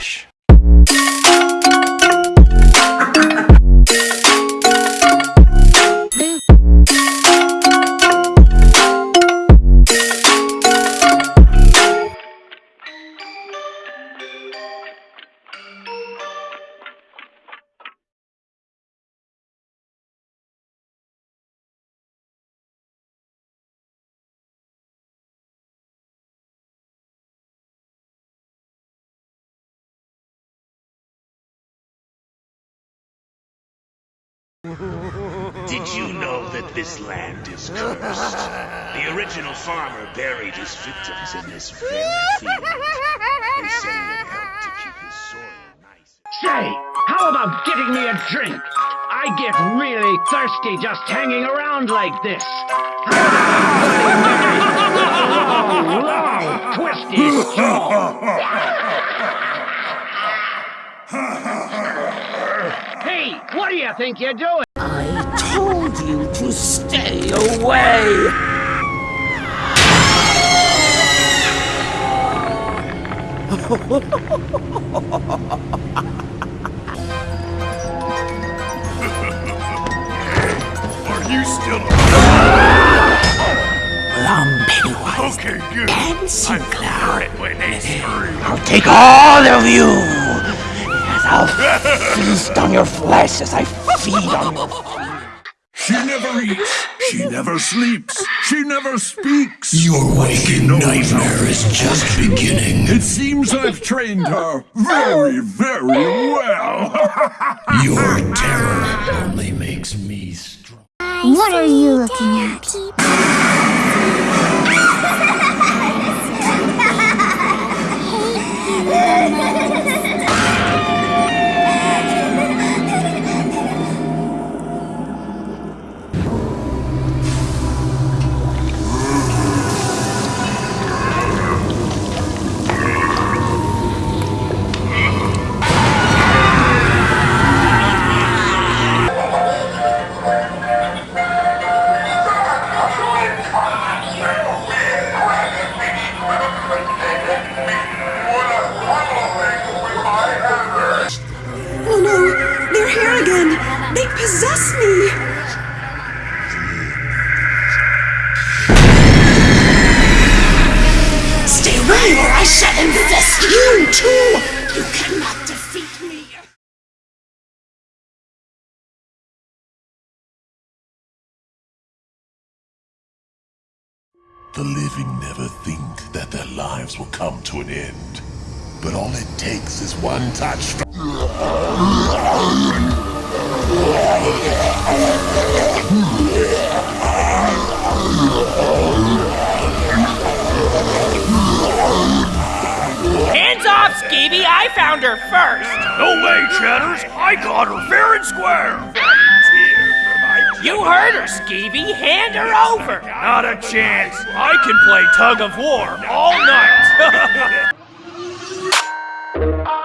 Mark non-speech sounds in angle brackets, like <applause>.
Relaxa. Did you know that this land is cursed? The original farmer buried his victims in this very field. They say it helped to keep his soil nice. Say, how about getting me a drink? I get really thirsty just hanging around like this. <laughs> long, long, twisty Hey, <laughs> what do you think you're doing? I told you to stay away! Are you still Long Pennywise Okay, good. and Sinclair. when they scream. I'll take all of you! Yes, I'll feast on your flesh as I feed on your She never eats. She never sleeps. She never speaks. Your waking nightmare is just beginning. It seems I've trained her very, very well. <laughs> Your terror only makes me strong. What are you looking at? Possess me. Stay away or I shall infest you too. You cannot defeat me. the living never think that their lives will come to an end. But all it takes is one touch from... Hands off, Skeevy! I found her first! No way, Chatters! I caught her fair and square! You heard her, Skeevy! Hand her over! Not a chance! I can play tug of war all night! <laughs>